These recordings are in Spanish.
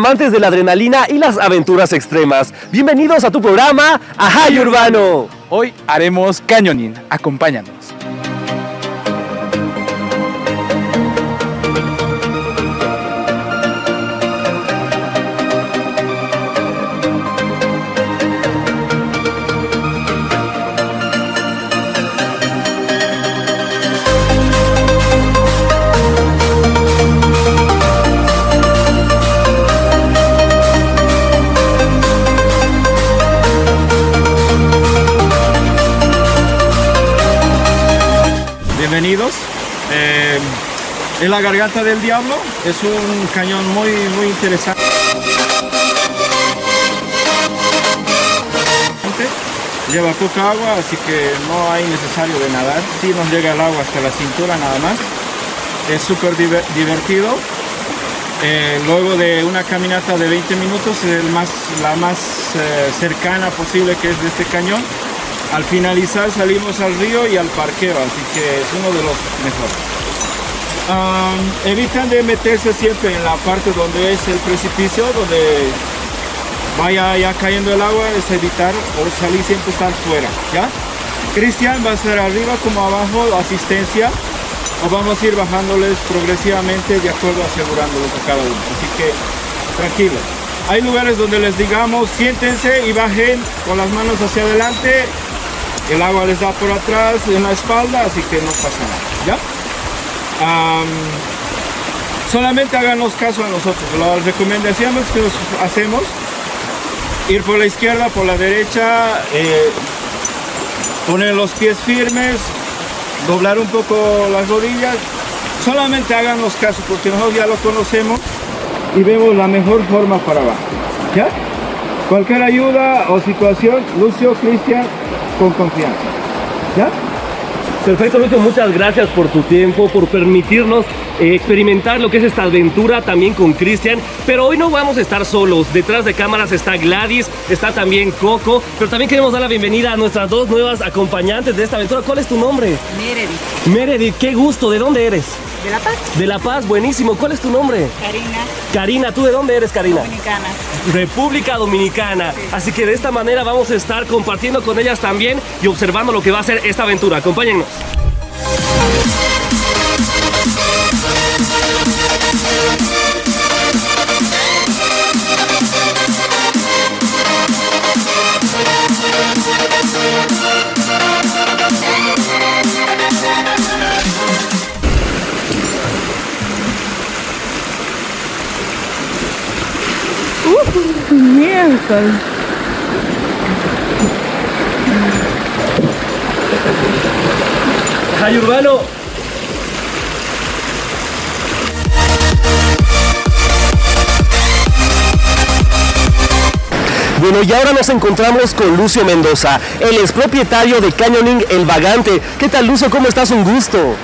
amantes de la adrenalina y las aventuras extremas. Bienvenidos a tu programa Ajay Urbano. Hoy haremos cañoning. Acompáñanos. Bienvenidos. Eh, en la garganta del diablo es un cañón muy muy interesante. Lleva poca agua, así que no hay necesario de nadar. Si nos llega el agua hasta la cintura nada más. Es súper divertido. Eh, luego de una caminata de 20 minutos, es más, la más eh, cercana posible que es de este cañón al finalizar salimos al río y al parqueo, así que es uno de los mejores. evitan de meterse siempre en la parte donde es el precipicio, donde vaya ya cayendo el agua, es evitar o salir siempre estar fuera, ¿ya? Cristian va a ser arriba como abajo, asistencia, o vamos a ir bajándoles progresivamente de acuerdo asegurándolos a cada uno, así que tranquilos. Hay lugares donde les digamos siéntense y bajen con las manos hacia adelante el agua les da por atrás en la espalda así que no pasa nada ya solamente háganos caso a nosotros. Las recomendaciones que nos hacemos ir por la izquierda por la derecha eh, poner los pies firmes doblar un poco las rodillas. Solamente háganos caso porque nosotros ya lo conocemos y vemos la mejor forma para abajo ¿ya? Cualquier ayuda o situación Lucio, Cristian con confianza. ¿Ya? Perfecto, Lucio, muchas gracias por tu tiempo, por permitirnos eh, experimentar lo que es esta aventura también con Cristian. Pero hoy no vamos a estar solos. Detrás de cámaras está Gladys, está también Coco. Pero también queremos dar la bienvenida a nuestras dos nuevas acompañantes de esta aventura. ¿Cuál es tu nombre? Meredith. Meredith, qué gusto. ¿De dónde eres? De La Paz. De La Paz, buenísimo. ¿Cuál es tu nombre? Karina. Karina, ¿tú de dónde eres, Karina? Dominicana. República Dominicana. Así que de esta manera vamos a estar compartiendo con ellas también y observando lo que va a ser esta aventura. Acompáñennos. Miércoles. Hay urbano. Bueno, y ahora nos encontramos con Lucio Mendoza. Él es propietario de Canyoning El Vagante. ¿Qué tal, Lucio? ¿Cómo estás? Un gusto.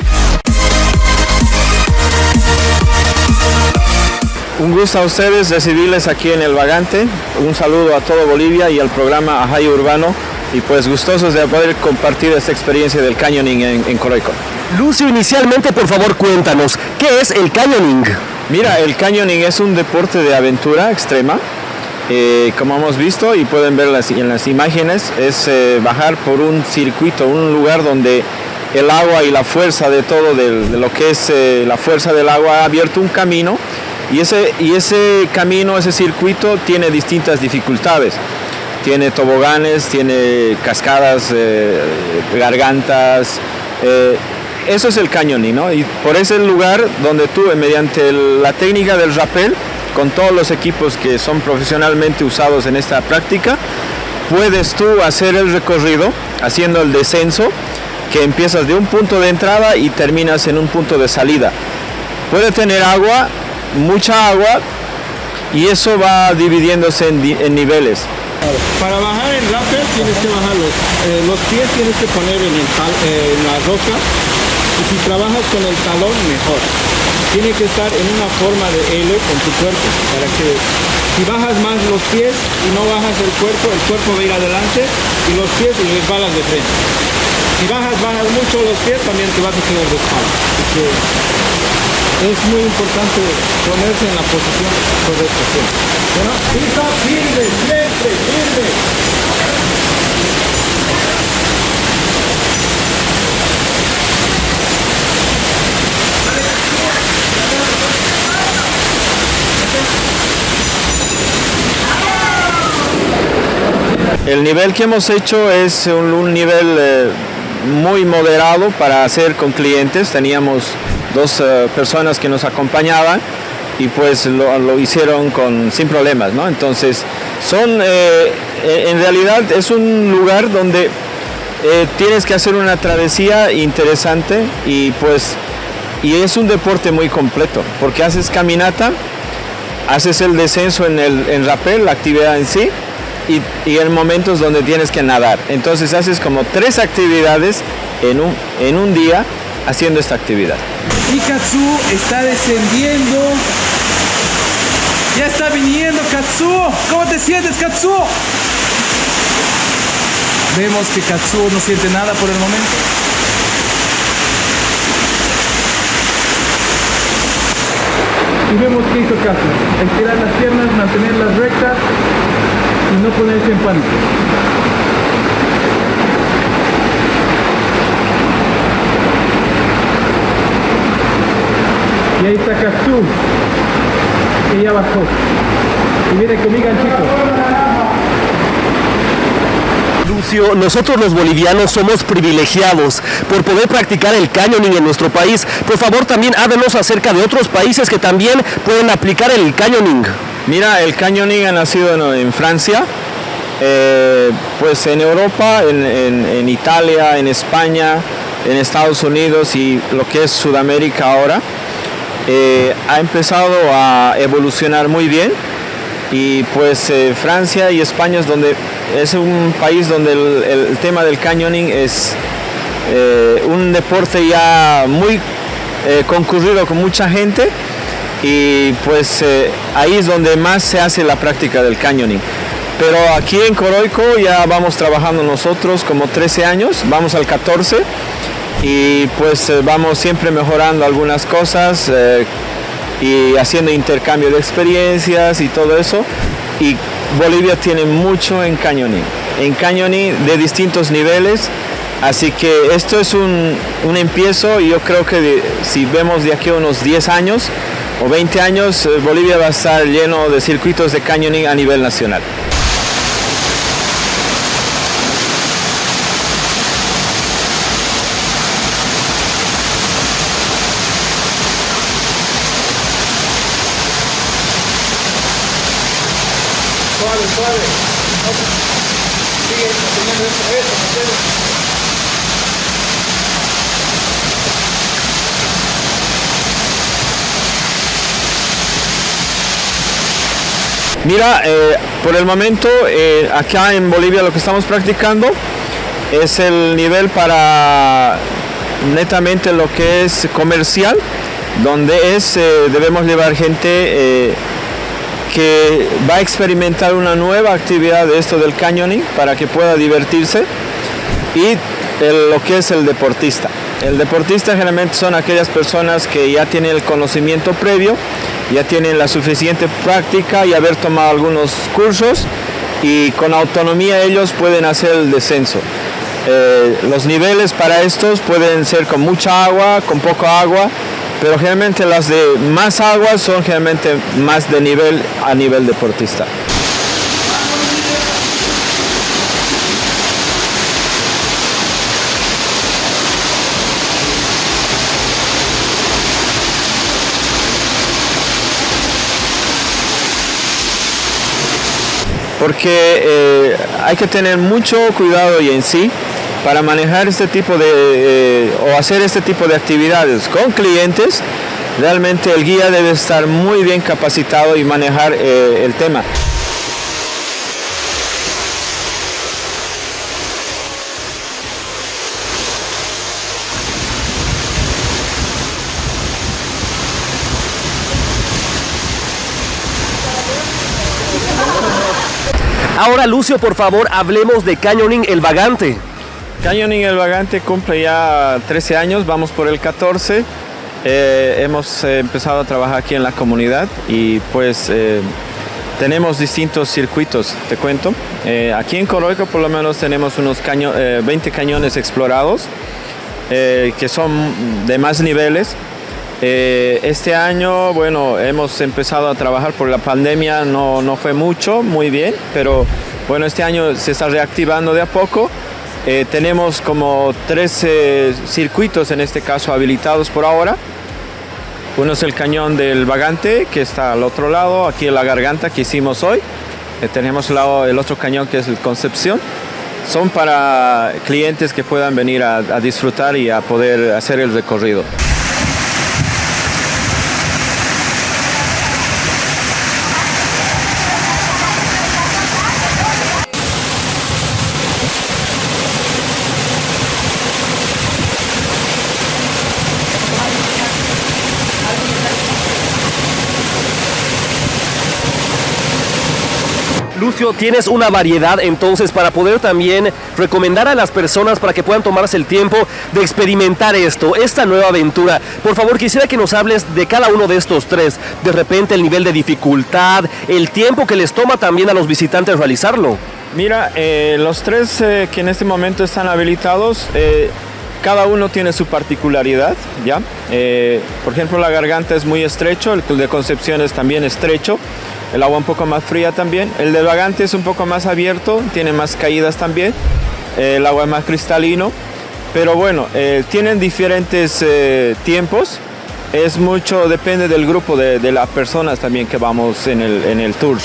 Un gusto a ustedes recibirles aquí en El Vagante. Un saludo a todo Bolivia y al programa Ajay Urbano. Y pues gustosos de poder compartir esta experiencia del canyoning en, en Coroico. Lucio, inicialmente por favor cuéntanos, ¿qué es el canyoning? Mira, el canyoning es un deporte de aventura extrema. Eh, como hemos visto y pueden ver en las imágenes, es eh, bajar por un circuito, un lugar donde el agua y la fuerza de todo, de, lo que es eh, la fuerza del agua ha abierto un camino y ese, y ese camino, ese circuito tiene distintas dificultades. Tiene toboganes, tiene cascadas, eh, gargantas. Eh, eso es el cañoning, ¿no? Y por ese lugar donde tú, mediante la técnica del rappel, con todos los equipos que son profesionalmente usados en esta práctica, puedes tú hacer el recorrido haciendo el descenso que empiezas de un punto de entrada y terminas en un punto de salida. Puede tener agua, mucha agua y eso va dividiéndose en, niveles. Para bajar en rappel tienes que bajar los, eh, los pies, tienes que poner en, eh, en la roca y si trabajas con el talón mejor. Tiene que estar en una forma de L con tu cuerpo para que si bajas más los pies y no bajas el cuerpo, el cuerpo va a ir adelante y los pies y resbalas de frente. Si bajas, bajas mucho los pies, también te vas a quedar de espalda. Es muy importante ponerse en la posición correcta. Bueno, firme, siempre, firme. El nivel que hemos hecho es un, nivel eh, muy moderado para hacer con clientes. Teníamos dos eh, personas que nos acompañaban y pues lo, hicieron con, sin problemas, ¿no? Entonces, son, eh, en realidad es un lugar donde tienes que hacer una travesía interesante y pues, y es un deporte muy completo, porque haces caminata, haces el descenso en el en rappel, la actividad en sí, y, en momentos donde tienes que nadar. Entonces haces como tres actividades en un, en un día haciendo esta actividad. Y Katsu está descendiendo. Ya está viniendo Katsu. ¿Cómo te sientes Katsu? Vemos que Katsu no siente nada por el momento. Y vemos que hizo Katsu. Estirar las piernas, mantenerlas rectas y no ponerse en pánico. Y ahí está Castú, que ya bajó. Y viene conmigo chicos. Lucio, nosotros los bolivianos somos privilegiados por poder practicar el canyoning en nuestro país. Por favor, también háblenos acerca de otros países que también pueden aplicar el canyoning. Mira, el canyoning ha nacido en, Francia, eh, pues en Europa, en, Italia, en España, en Estados Unidos y lo que es Sudamérica ahora, eh, ha empezado a evolucionar muy bien y pues eh, Francia y España es donde es un país donde el, tema del canyoning es un deporte ya muy concurrido con mucha gente y pues eh, ahí es donde más se hace la práctica del canyoning. Pero aquí en Coroico ya vamos trabajando nosotros como 13 años, vamos al 14 y pues eh, vamos siempre mejorando algunas cosas eh, y haciendo intercambio de experiencias y todo eso. Y Bolivia tiene mucho en canyoning, en canyoning de distintos niveles. Así que esto es un, un empiezo y yo creo que si vemos de aquí a unos 10 años, o 20 años, eh, Bolivia va a estar lleno de circuitos de canyoning a nivel nacional. Mira, eh, por el momento eh, acá en Bolivia lo que estamos practicando es el nivel para netamente lo que es comercial, donde es, eh, debemos llevar gente que va a experimentar una nueva actividad de esto del canyoning para que pueda divertirse y lo que es el deportista. El deportista generalmente son aquellas personas que ya tienen el conocimiento previo, ya tienen la suficiente práctica y haber tomado algunos cursos y con autonomía ellos pueden hacer el descenso. Eh, los niveles para estos pueden ser con mucha agua, con poca agua, pero generalmente las de más agua son generalmente más de nivel a nivel deportista. Porque eh, hay que tener mucho cuidado y en sí para manejar este tipo de eh, o hacer este tipo de actividades con clientes realmente el guía debe estar muy bien capacitado y manejar eh, el tema Ahora, Lucio, por favor, hablemos de Canyoning El Vagante. Canyoning El Vagante cumple ya 13 años, vamos por el 14. eh, hemos eh, empezado a trabajar aquí en la comunidad y pues eh, tenemos distintos circuitos, te cuento. aquí en Coroico por lo menos tenemos unos 20 cañones explorados que son de más niveles. Este año, bueno, hemos empezado a trabajar por la pandemia, no, no fue mucho, muy bien, pero bueno, este año se está reactivando de a poco. tenemos como 13 circuitos en este caso habilitados por ahora. Uno es el cañón del Vagante, que está al otro lado, aquí en la garganta que hicimos hoy. Eh, tenemos el otro cañón que es el Concepción. Son para clientes que puedan venir a disfrutar y a poder hacer el recorrido. Tienes una variedad entonces para poder también recomendar a las personas para que puedan tomarse el tiempo de experimentar esto, esta nueva aventura. Por favor, quisiera que nos hables de cada uno de estos tres. De repente el nivel de dificultad, el tiempo que les toma también a los visitantes realizarlo. Mira, eh, los tres eh, que en este momento están habilitados, eh, cada uno tiene su particularidad, ¿ya? por ejemplo, la garganta es muy estrecho, el de Concepción es también estrecho el agua un poco más fría también. El del Vagante es un poco más abierto, tiene más caídas también, el agua es más cristalino, pero bueno, eh, tienen diferentes eh, tiempos, es mucho, depende del grupo de, de, las personas también que vamos en el, en el tour.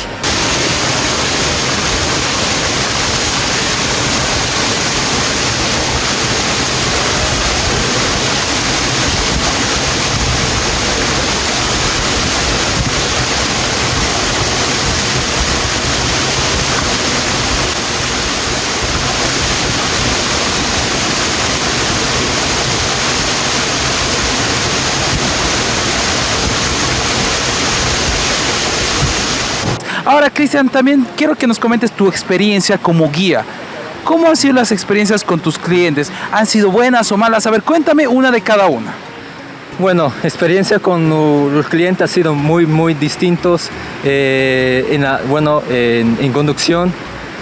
Ahora, Cristian, también quiero que nos comentes tu experiencia como guía. ¿Cómo han sido las experiencias con tus clientes? ¿Han sido buenas o malas? A ver, cuéntame una de cada una. Bueno, experiencia con los clientes ha sido muy, muy distintos. Eh, en bueno, en, conducción,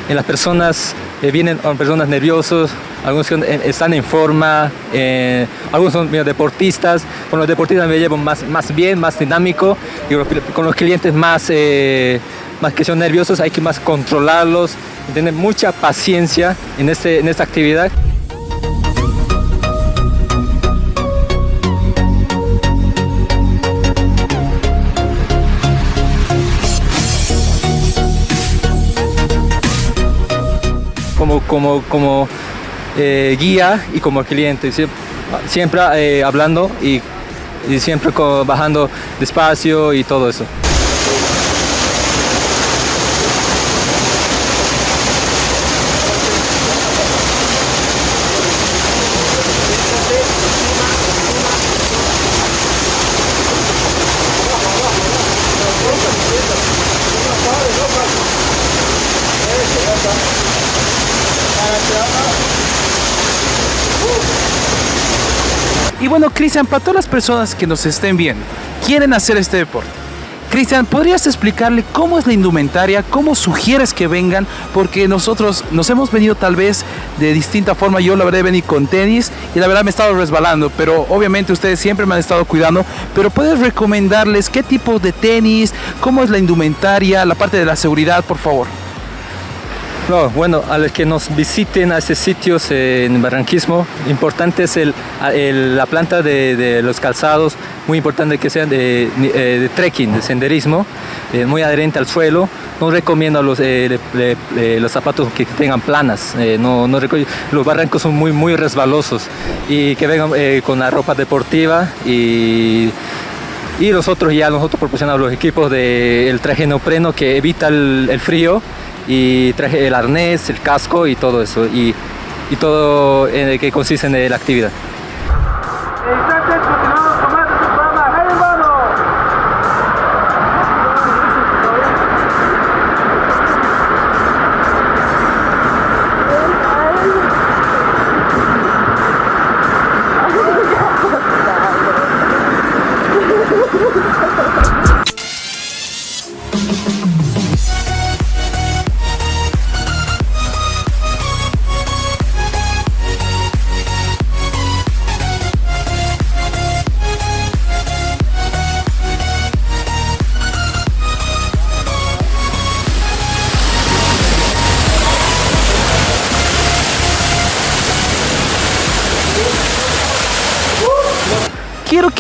en las personas, eh, vienen personas nerviosos, algunos están en forma, eh, algunos son deportistas. Con los deportistas me llevo más, más bien, más dinámico, y con los clientes más más que son nerviosos, hay que más controlarlos, tener mucha paciencia en, este, en esta actividad. Como, como, como eh, guía y como cliente, siempre, eh, hablando y, y siempre bajando despacio y todo eso. Bueno, Cristian, para todas las personas que nos estén viendo, quieren hacer este deporte. Cristian, ¿podrías explicarle cómo es la indumentaria? ¿Cómo sugieres que vengan? Porque nosotros nos hemos venido tal vez de distinta forma. Yo la verdad he venido con tenis y la verdad me he estado resbalando, pero obviamente ustedes siempre me han estado cuidando. Pero puedes recomendarles qué tipo de tenis, cómo es la indumentaria, la parte de la seguridad, por favor. No, bueno, a los que nos visiten a esos sitios en Barranquismo, importante es el, la planta de, los calzados, muy importante que sean de, eh, trekking, de senderismo, eh, muy adherente al suelo. No recomiendo los, eh, los zapatos que tengan planas, no, los barrancos son muy, muy resbalosos y que vengan con la ropa deportiva y y nosotros ya nosotros proporcionamos los equipos del traje neopreno que evita el frío y traje el arnés, el casco y todo eso y, y todo en el que consiste en la actividad.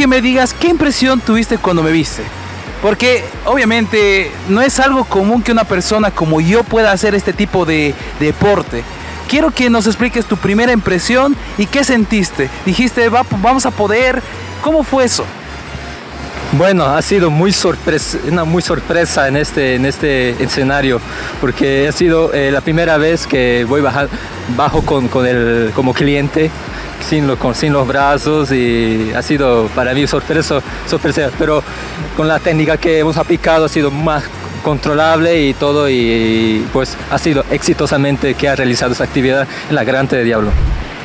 Me digas qué impresión tuviste cuando me viste. Porque obviamente no es algo común que una persona como yo pueda hacer este tipo de, deporte. Quiero que nos expliques tu primera impresión y qué sentiste. Dijiste, vamos a poder. ¿Cómo fue eso? Bueno, ha sido muy sorpresa, una muy sorpresa en este, en este escenario, porque ha sido eh, la primera vez que voy bajar, bajo con, con el, como cliente, sin, lo, con, sin los brazos y ha sido para mí sorpresa, sorpresa, pero con la técnica que hemos aplicado ha sido más controlable y todo y, pues ha sido exitosamente que ha realizado esa actividad en la Grande de Diablo.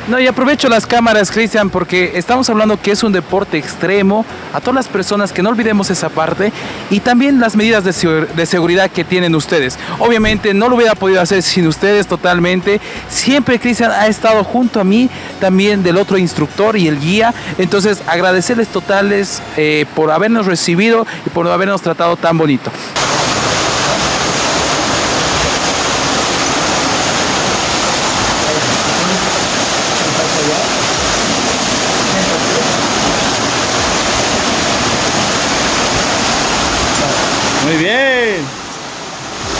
No, y aprovecho las cámaras, Cristian, porque estamos hablando que es un deporte extremo. A todas las personas que no olvidemos esa parte y también las medidas de, de, seguridad que tienen ustedes. Obviamente no lo hubiera podido hacer sin ustedes totalmente. Siempre Cristian ha estado junto a mí, también del otro instructor y el guía. Entonces agradecerles totales eh, por habernos recibido y por habernos tratado tan bonito. Muy bien.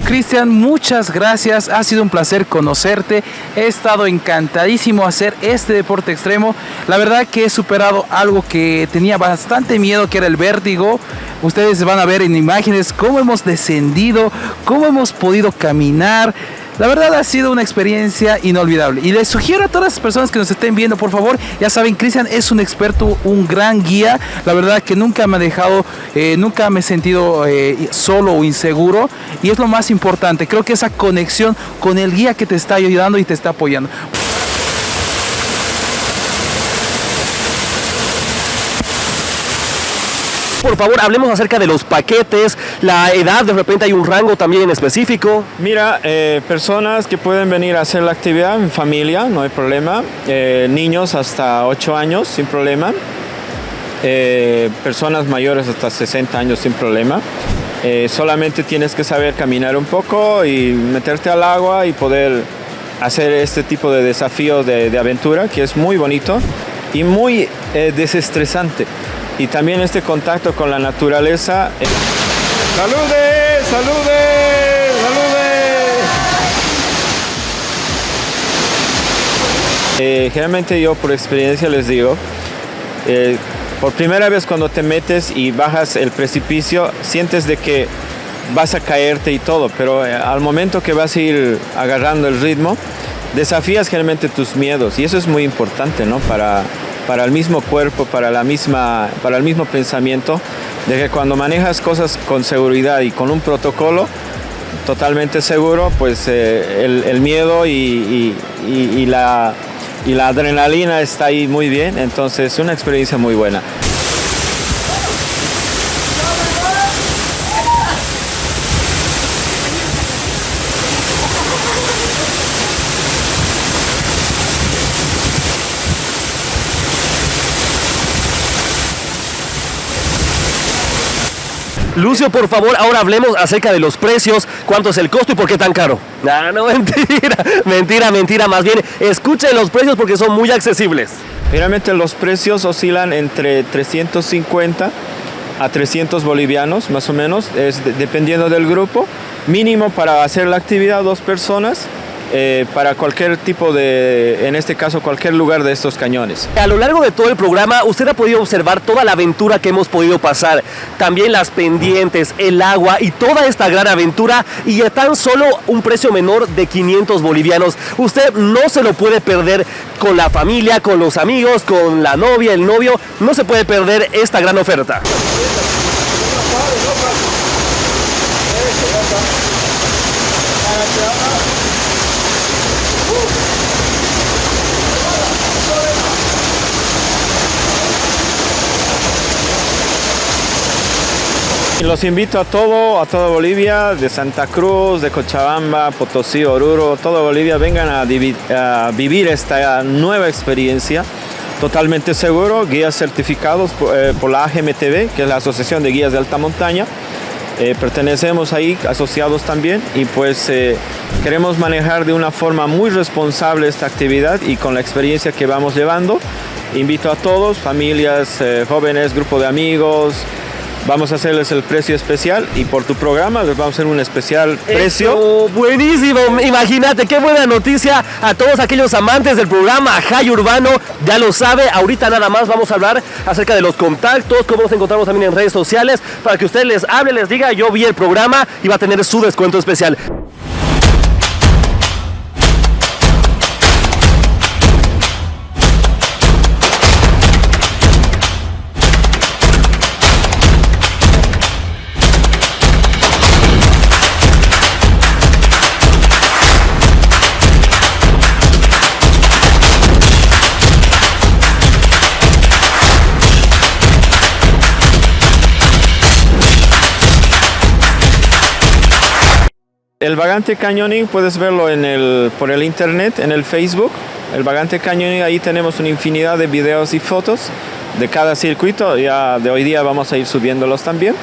Cristian, muchas gracias. Ha sido un placer conocerte. He estado encantadísimo hacer este deporte extremo. La verdad que he superado algo que tenía bastante miedo, que era el vértigo. Ustedes van a ver en imágenes cómo hemos descendido, cómo hemos podido caminar. La verdad ha sido una experiencia inolvidable y les sugiero a todas las personas que nos estén viendo, por favor, ya saben, Cristian es un experto, un gran guía. La verdad que nunca me ha dejado, eh, nunca me he sentido eh, solo o inseguro y es lo más importante. Creo que esa conexión con el guía que te está ayudando y te está apoyando. Por favor, hablemos acerca de los paquetes, la edad, de repente hay un rango también en específico. Mira, eh, personas que pueden venir a hacer la actividad en familia, no hay problema. Eh, niños hasta 8 años, sin problema. Eh, personas mayores hasta 60 años, sin problema. solamente tienes que saber caminar un poco y meterte al agua y poder hacer este tipo de desafío de, de aventura, que es muy bonito y muy desestresante y también este contacto con la naturaleza. Eh, ¡Salude! ¡Salude! ¡Salude! Eh, generalmente yo por experiencia les digo, eh, por primera vez cuando te metes y bajas el precipicio, sientes de que vas a caerte y todo, pero al momento que vas a ir agarrando el ritmo, desafías generalmente tus miedos y eso es muy importante, ¿no? Para, para el mismo cuerpo, para, la misma, para el mismo pensamiento, de que cuando manejas cosas con seguridad y con un protocolo totalmente seguro, pues eh, el, miedo y, la, y la adrenalina está ahí muy bien, entonces es una experiencia muy buena. Lucio, por favor, ahora hablemos acerca de los precios, cuánto es el costo y por qué tan caro. No, no, mentira, mentira, mentira, más bien escuchen los precios porque son muy accesibles. Realmente los precios oscilan entre 350 a 300 bolivianos, más o menos, es dependiendo del grupo. Mínimo para hacer la actividad dos personas eh, para cualquier tipo de, en este caso, cualquier lugar de estos cañones. A lo largo de todo el programa, usted ha podido observar toda la aventura que hemos podido pasar, también las pendientes, el agua y toda esta gran aventura y a tan solo un precio menor de 500 bolivianos. Usted no se lo puede perder con la familia, con los amigos, con la novia, el novio, no se puede perder esta gran oferta. Los invito a todo, a toda Bolivia, de Santa Cruz, de Cochabamba, Potosí, Oruro, toda Bolivia, vengan a, vivir esta nueva experiencia totalmente seguro, guías certificados por, eh, la AGMTV, que es la Asociación de Guías de Alta Montaña. Eh, pertenecemos ahí, asociados también, y pues eh, queremos manejar de una forma muy responsable esta actividad y con la experiencia que vamos llevando, invito a todos, familias, jóvenes, grupo de amigos, Vamos a hacerles el precio especial y por tu programa les vamos a hacer un especial precio. Eso, buenísimo, imagínate qué buena noticia a todos aquellos amantes del programa High Urbano, ya lo sabe, ahorita nada más vamos a hablar acerca de los contactos, cómo nos encontramos también en redes sociales, para que usted les hable, les diga, yo vi el programa y va a tener su descuento especial. El Vagante Canyoning puedes verlo por el internet, en el Facebook. El Vagante Canyoning, ahí tenemos una infinidad de videos y fotos de cada circuito. Ya de hoy día vamos a ir subiéndolos también.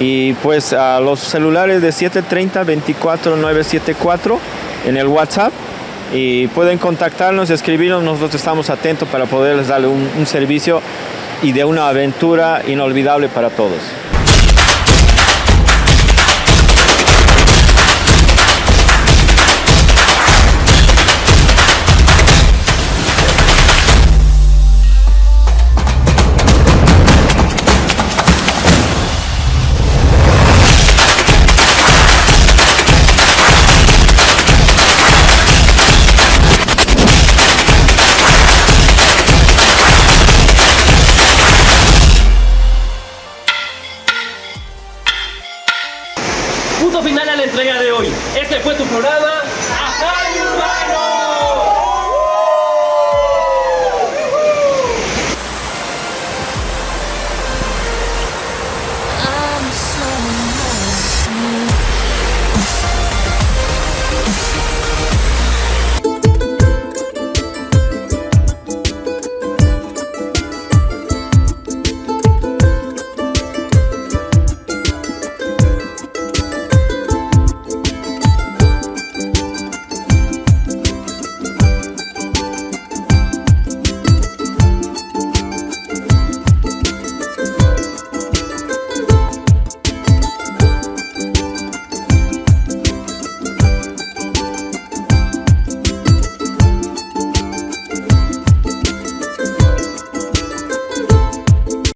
Y pues a los celulares de 730 24 974 en el WhatsApp. Y pueden contactarnos, escribirnos, nosotros estamos atentos para poderles darle un servicio y de una aventura inolvidable para todos.